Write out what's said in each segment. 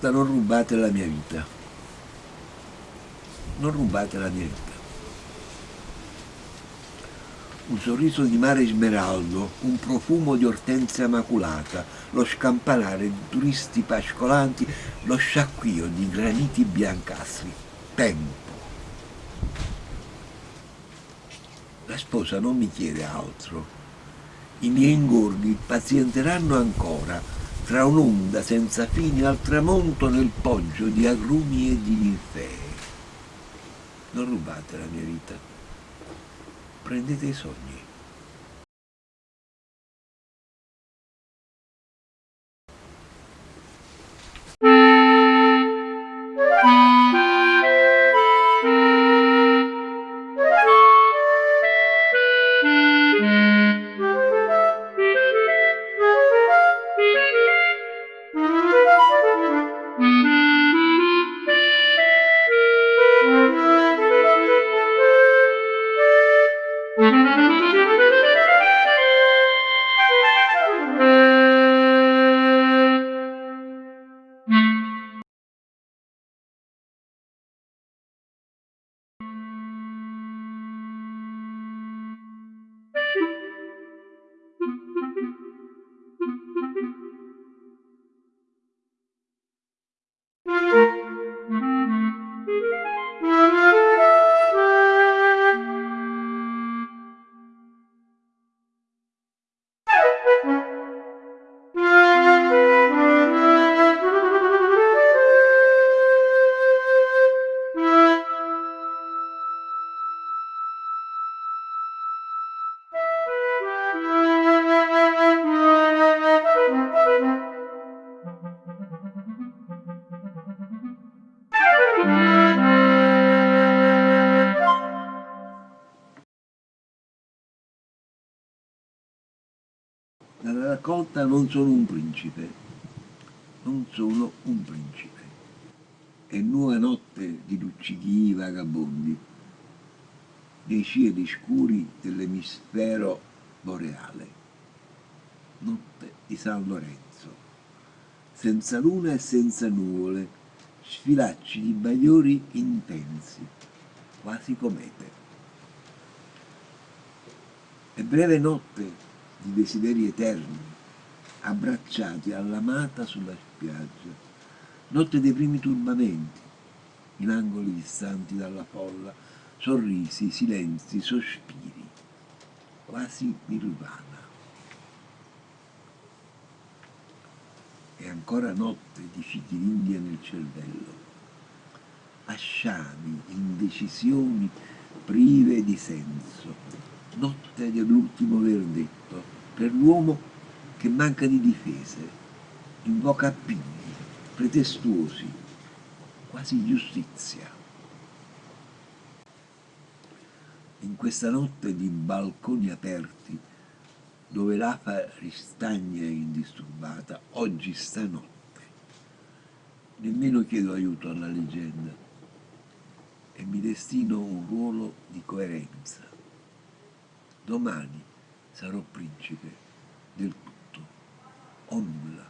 Raccolta non rubate la mia vita. Non rubate la mia vita. Un sorriso di mare smeraldo, un profumo di ortensia maculata, lo scampanare di turisti pascolanti, lo sciacquio di graniti biancastri. Tempo. La sposa non mi chiede altro. I miei ingorghi pazienteranno ancora, tra un'onda senza fine al tramonto nel poggio di agrumi e di ninfee. Non rubate la mia vita, prendete i sogni. Raccolta non sono un principe, non sono un principe. Nuova notte di luccichii vagabondi, dei cieli scuri dell'emisfero boreale. Notte di San Lorenzo, senza luna e senza nuvole, sfilacci di bagliori intensi, quasi comete. È breve notte di desideri eterni, abbracciati all'amata sulla spiaggia, notte dei primi turbamenti, in angoli distanti dalla folla, sorrisi, silenzi, sospiri, quasi nirvana. È ancora notte di fichidindia nel cervello, asciami, indecisioni prive di senso, notte dell'ultimo verdetto, per l'uomo che manca di difese, invoca appigli, pretestuosi, quasi giustizia. In questa notte di balconi aperti, dove l'afa ristagna indisturbata, oggi stanotte, nemmeno chiedo aiuto alla leggenda e mi destino un ruolo di coerenza domani sarò principe del homme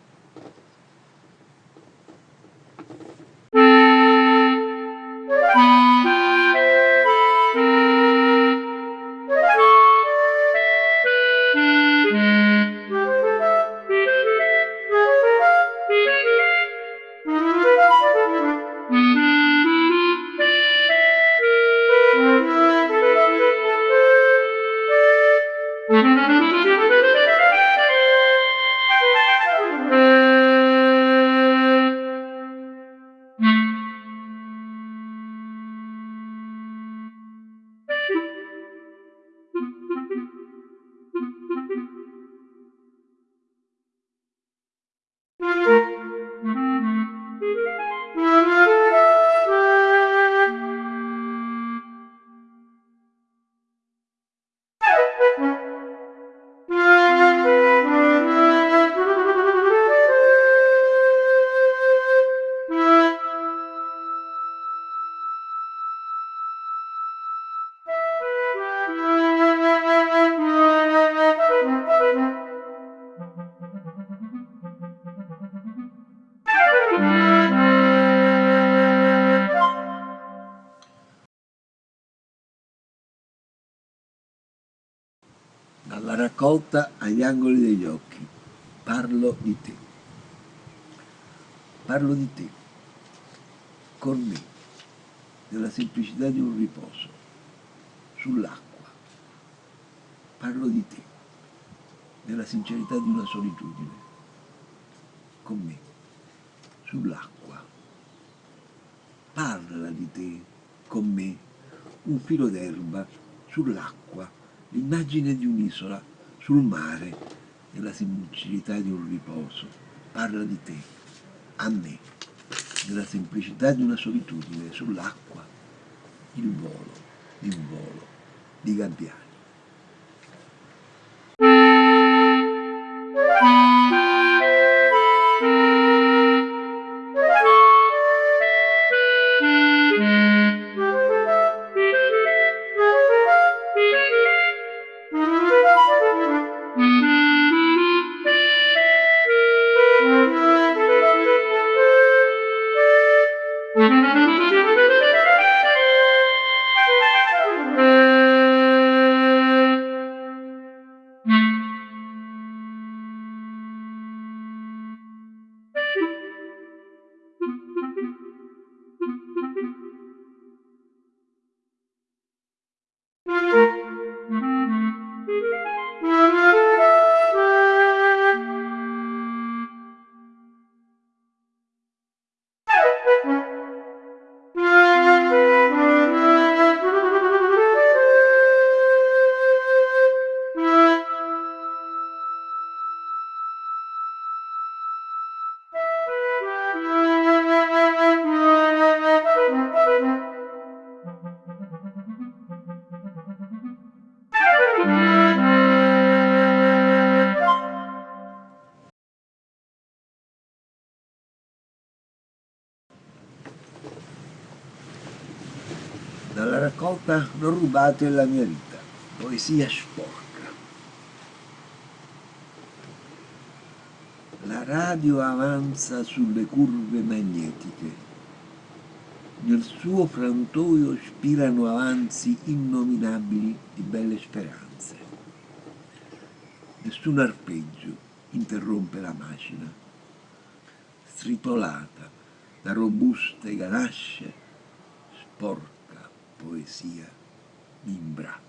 raccolta agli angoli degli occhi. Parlo di te. Parlo di te, con me, nella semplicità di un riposo, sull'acqua. Parlo di te, nella sincerità di una solitudine, con me, sull'acqua. Parla di te, con me, un filo d'erba, sull'acqua, l'immagine di un'isola, sul mare, nella semplicità di un riposo. Parla di te, a me, nella semplicità di una solitudine, sull'acqua, il volo, il volo di gabbiani. Rubate la mia vita, poesia sporca. La radio avanza sulle curve magnetiche. Nel suo frantoio spirano avanzi innominabili di belle speranze. Nessun arpeggio interrompe la macina, stritolata da robuste ganasce, sporca poesia mi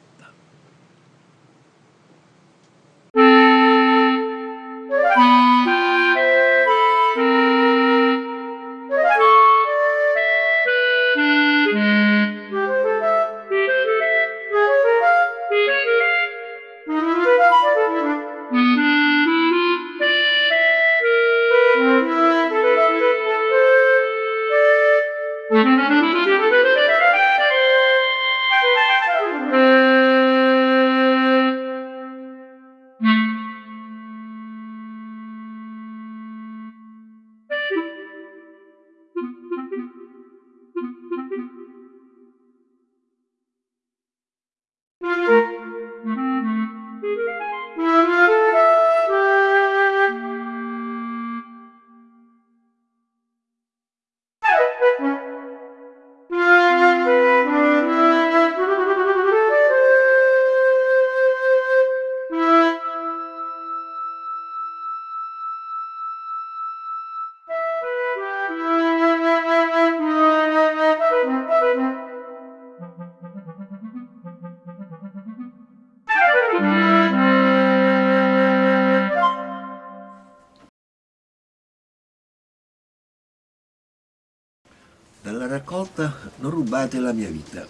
Rubate la mia vita.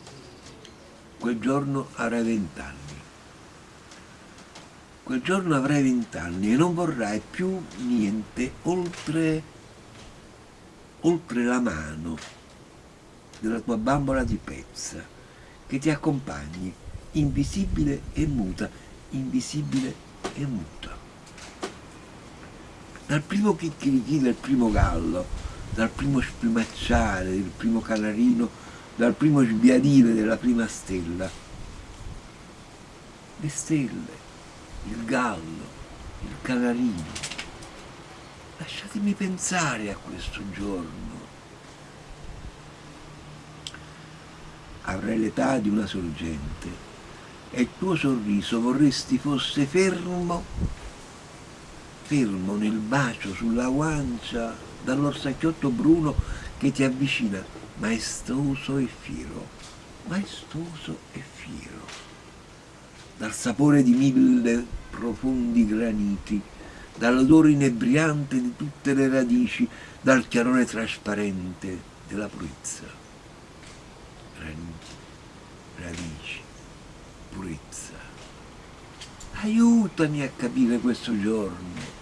Quel giorno avrai vent'anni. Quel giorno avrai vent'anni e non vorrai più niente oltre, oltre la mano della tua bambola di pezza che ti accompagni, invisibile e muta, invisibile e muta. Dal primo chicchirichì del primo gallo dal primo sprimacciare del primo canarino, dal primo sbiadire della prima stella. Le stelle, il gallo, il canarino. Lasciatemi pensare a questo giorno. Avrai l'età di una sorgente, e il tuo sorriso vorresti fosse fermo, fermo nel bacio sulla guancia dall'orsacchiotto bruno che ti avvicina, maestoso e fiero, maestoso e fiero, dal sapore di mille profondi graniti, dall'odore inebriante di tutte le radici, dal chiarore trasparente della purezza. Graniti, radici, purezza. Aiutami a capire questo giorno.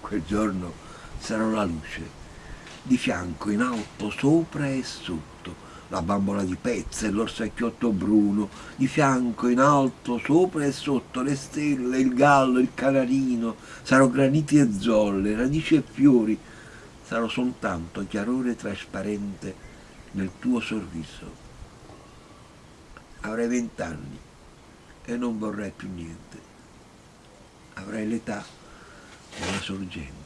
Quel giorno sarò la luce, di fianco, in alto, sopra e sotto, la bambola di pezza e l'orsacchiotto bruno, di fianco, in alto, sopra e sotto, le stelle, il gallo, il canarino, sarò graniti e zolle, radici e fiori, sarò soltanto chiarore trasparente nel tuo sorriso. Avrai vent'anni e non vorrai più niente. Avrai l'età della sorgente.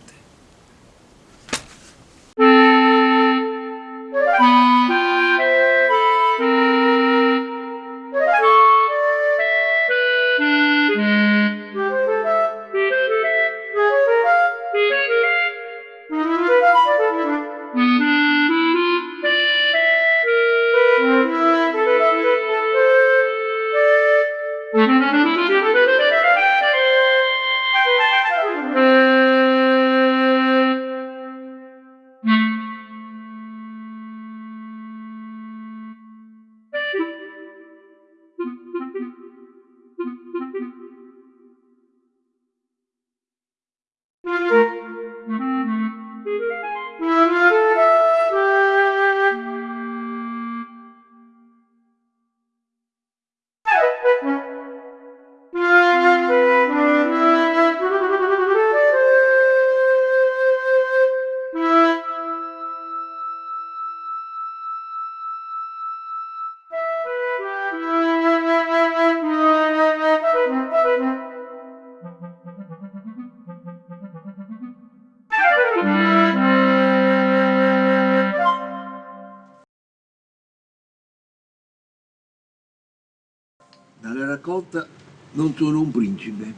Non sono un principe,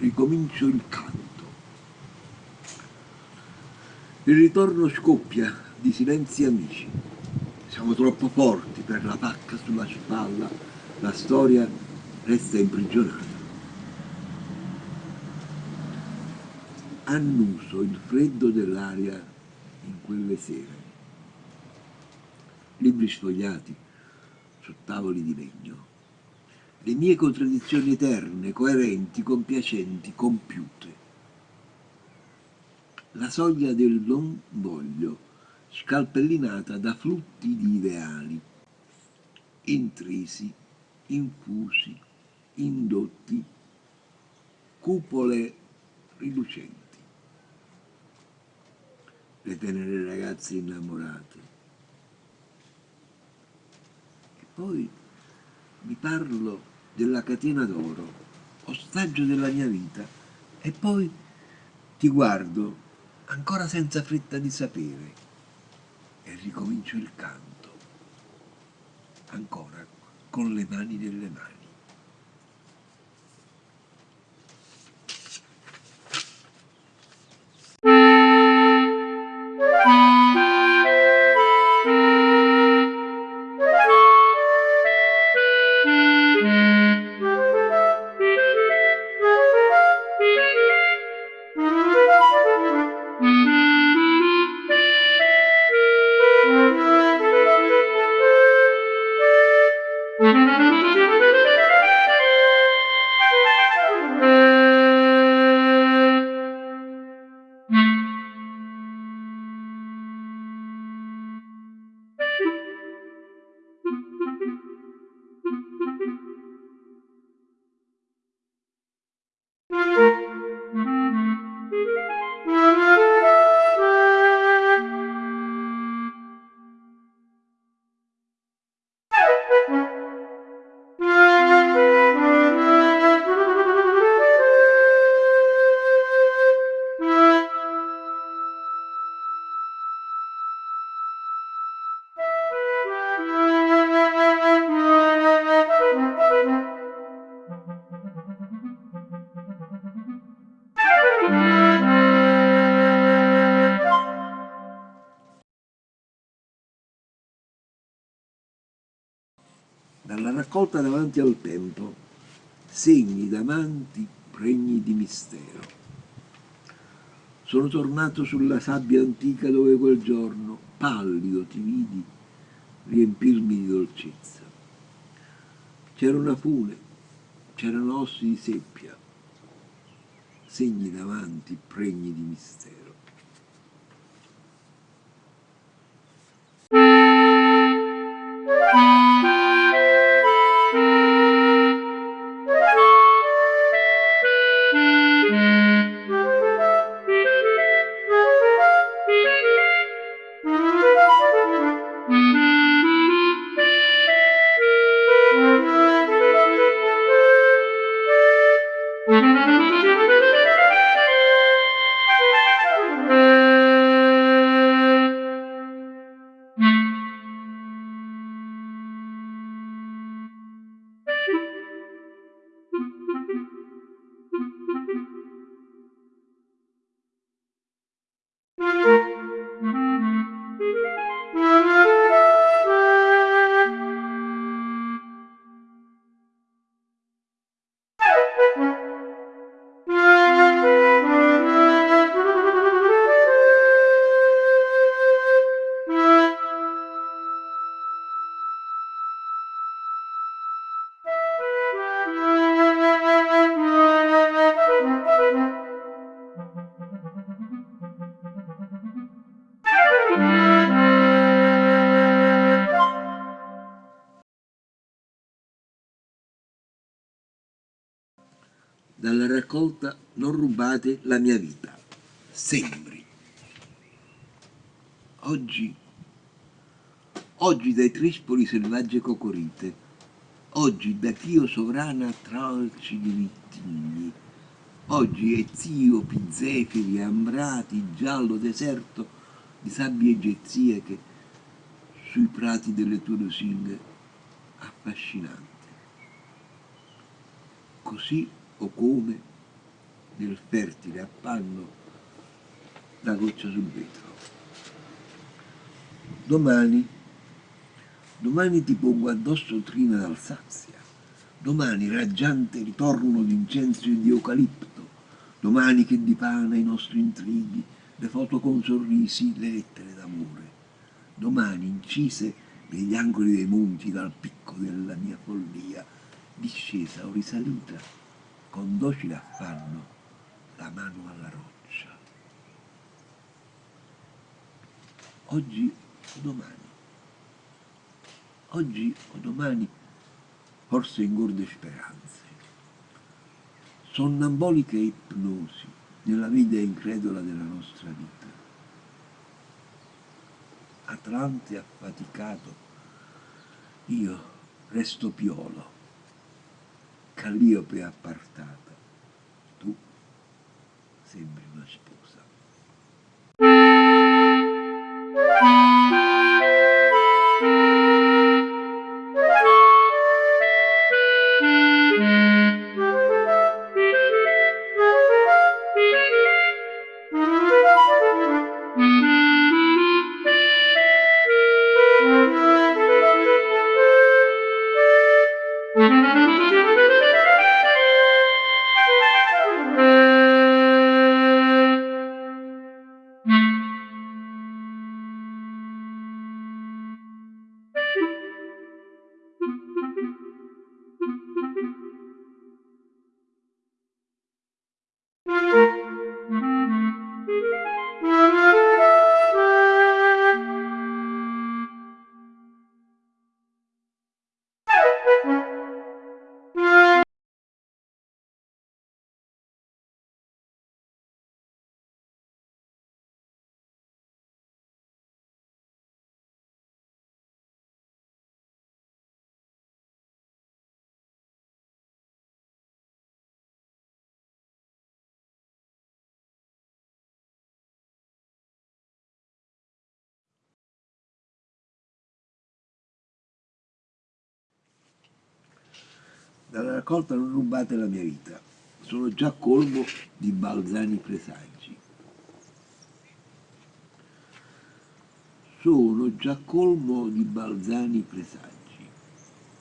ricomincio il canto. Il ritorno scoppia di silenzi amici. Siamo troppo forti per la pacca sulla spalla, la storia resta imprigionata. Annuso il freddo dell'aria in quelle sere. Libri sfogliati su tavoli di legno le mie contraddizioni eterne, coerenti, compiacenti, compiute. La soglia del non voglio, scalpellinata da flutti di ideali, intrisi, infusi, indotti, cupole rilucenti. Le tenere ragazze innamorate. E poi vi parlo della catena d'oro, ostaggio della mia vita, e poi ti guardo ancora senza fretta di sapere e ricomincio il canto, ancora con le mani nelle mani. Raccolta davanti al tempo, segni d'amanti pregni di mistero. Sono tornato sulla sabbia antica dove quel giorno, pallido, ti vidi riempirmi di dolcezza. C'era una fune, c'erano ossi di seppia, segni davanti pregni di mistero. Rubate la mia vita. Sembri. Oggi, oggi dai trispoli selvagge cocorite, oggi da Chio sovrana tralci di vittigli, oggi è zio pizzeferi, ambrati, giallo deserto di sabbie egeziache sui prati delle tue lusinghe affascinante. Così o come nel fertile appanno la goccia sul vetro. Domani, domani ti pongo addosso trina d'Alsazia, domani raggiante ritorno d'incenso e di eucalipto, domani che dipana i nostri intrighi, le foto con sorrisi, le lettere d'amore, domani incise negli angoli dei monti dal picco della mia follia, discesa o risalita, con docile affanno la mano alla roccia. Oggi o domani, oggi o domani, forse ingorde speranze, sonnamboliche ipnosi nella vita incredula della nostra vita. Atlante affaticato, io resto piolo, Calliope appartata, tu sembri una dalla raccolta non rubate la mia vita. Sono già colmo di balzani presagi. Sono già colmo di balzani presagi.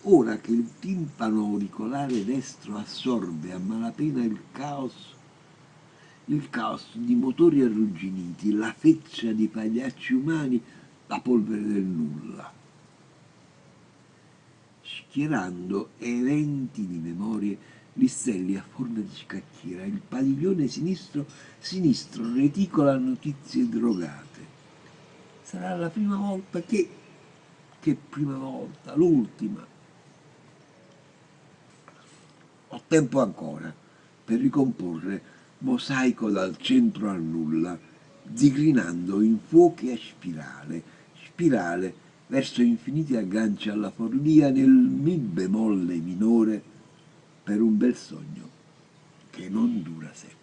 ora che il timpano auricolare destro assorbe a malapena il caos, il caos di motori arrugginiti, la feccia di pagliacci umani, la polvere del nulla, schierando eventi di memorie listelli a forma di scacchiera, il padiglione sinistro, sinistro reticola notizie drogate. Sarà la prima volta che, che prima volta, l'ultima. Ho tempo ancora per ricomporre mosaico dal centro al nulla, digrinando in fuochi a spirale, spirale verso infiniti agganci alla follia nel mi bemolle minore per un bel sogno che non dura sempre.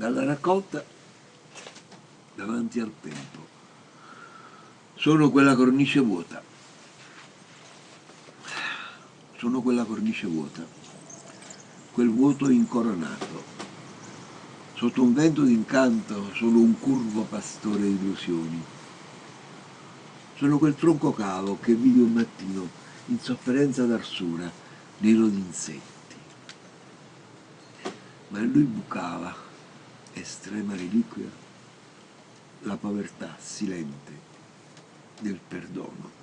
Dalla raccolta davanti al tempo. Sono quella cornice vuota. Sono quella cornice vuota, quel vuoto incoronato. Sotto un vento d'incanto sono un curvo pastore di illusioni. Sono quel tronco cavo che vidi un mattino in sofferenza d'arsura, nero d'insetti. Ma lui bucava estrema reliquia, la povertà silente del perdono.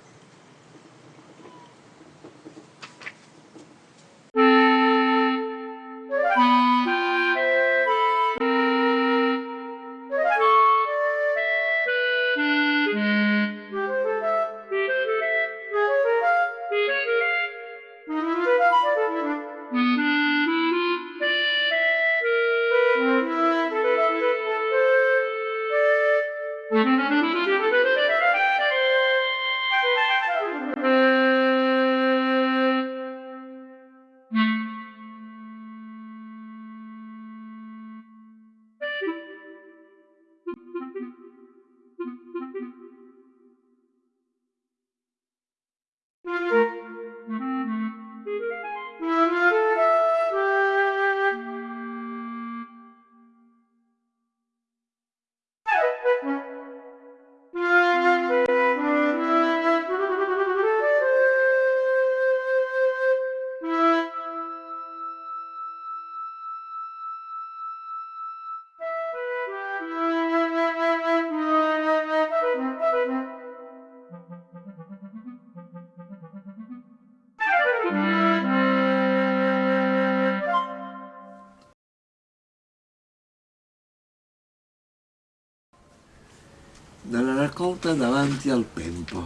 Davanti al tempo,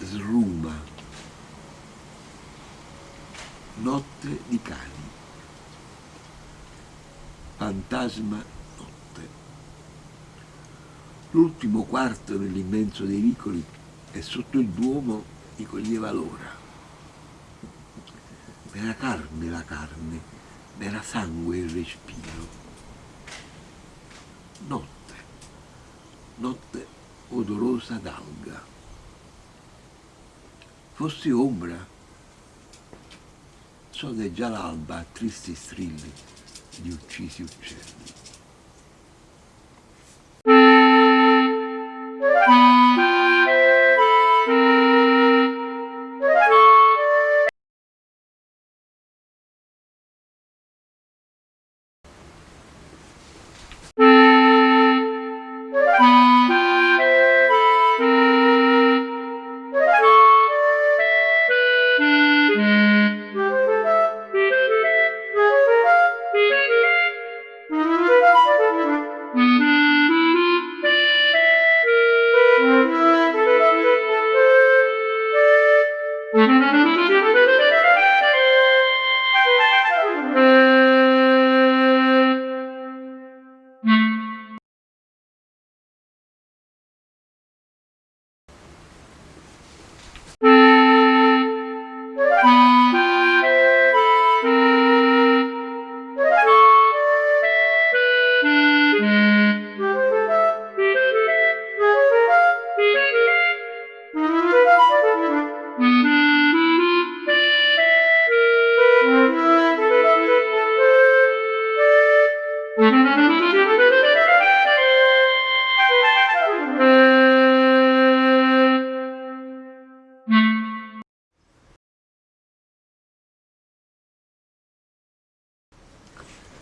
sruma, notte di cani, fantasma notte. L'ultimo quarto nell'immenso dei vicoli e sotto il duomo di coglieva l'ora. M'era carne la carne, m'era sangue il respiro. Notte notte odorosa d'alga. Fossi ombra, sodeggia l'alba a tristi strilli di uccisi uccelli.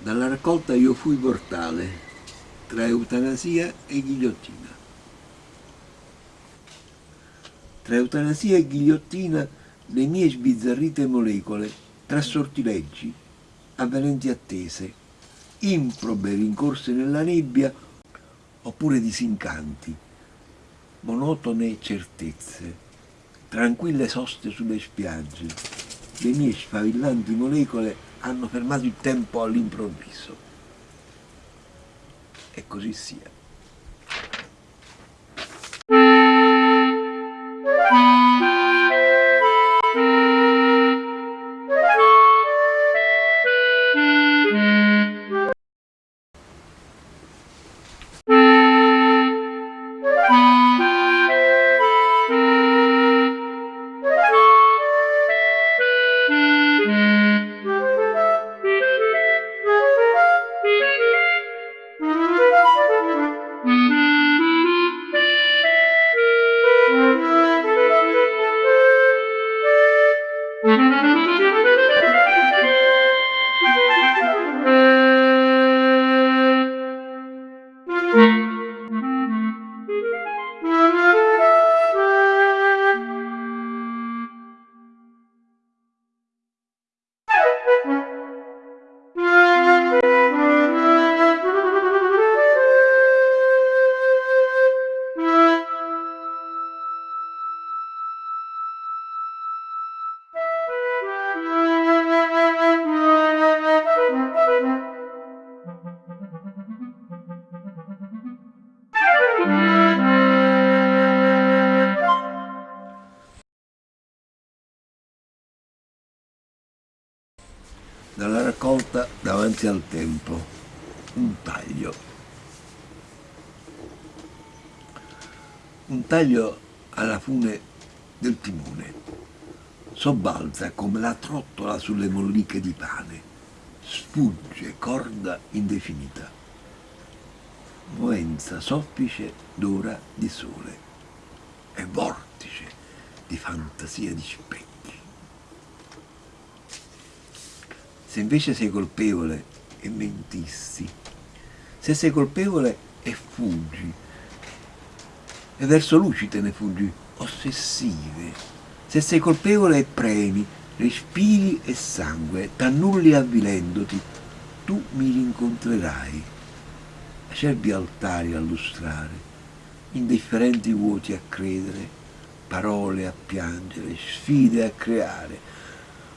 Dalla raccolta io fui mortale, tra eutanasia e ghigliottina. Tra eutanasia e ghigliottina le mie sbizzarrite molecole tra sortileggi, avvenenti attese, improbe rincorse nella nebbia oppure disincanti, monotone certezze, tranquille soste sulle spiagge, le mie sfavillanti molecole hanno fermato il tempo all'improvviso. E così sia. Davanti al tempo, un taglio. Un taglio alla fune del timone, sobbalza come la trottola sulle molliche di pane, sfugge corda indefinita, moenza soffice d'ora di sole. E vortice di fantasia di specchi. Se invece sei colpevole e mentissi, se sei colpevole e fuggi, e verso luci te ne fuggi, ossessive. Se sei colpevole e premi, respiri e sangue, t'annulli avvilendoti, tu mi rincontrerai. Acerbi altari a lustrare, indifferenti vuoti a credere, parole a piangere, sfide a creare,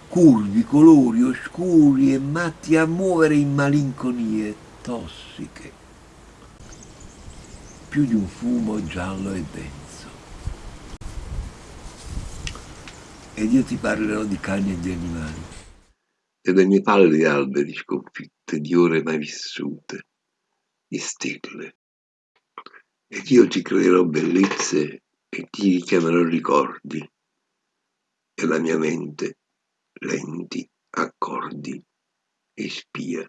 curvi, colori oscuri e matti a muovere in malinconie tossiche, più di un fumo giallo e denso. Ed io ti parlerò di cani e di animali. Delle mie pallide alberi sconfitte, di ore mai vissute, di stelle. Ed io ti creerò bellezze e ti richiamerò ricordi, e la mia mente lenti accordi e spia.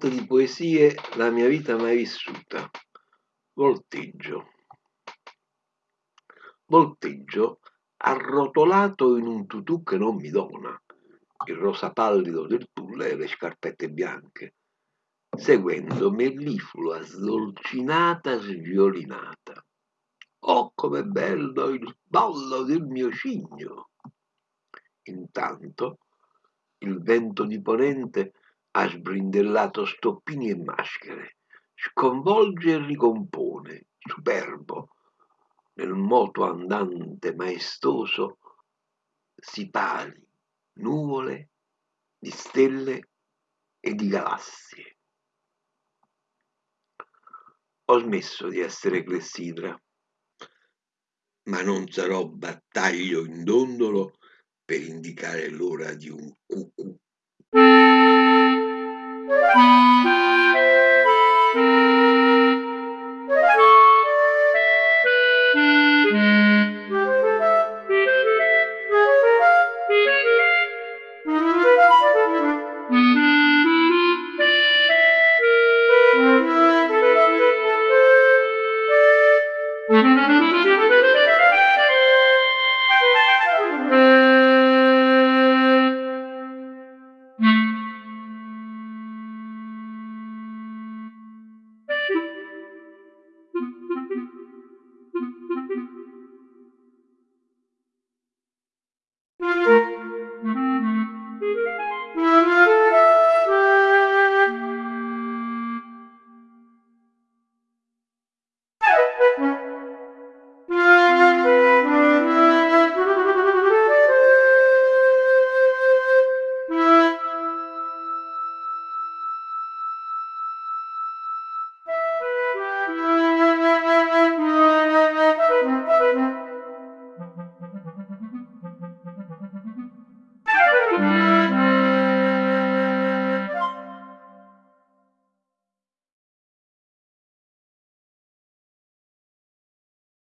Raccolta di poesie La mia vita mai vissuta. Volteggio. Volteggio arrotolato in un tutù che non mi dona, il rosa pallido del tulle e le scarpette bianche, seguendo melliflua sdolcinata sviolinata. Oh, com'è bello il ballo del mio cigno! Intanto il vento di ponente ha sbrindellato stoppini e maschere, sconvolge e ricompone, superbo, nel moto andante maestoso, sipali, nuvole di stelle e di galassie. Ho smesso di essere clessidra, ma non sarò battaglio in dondolo per indicare l'ora di un cucù. Música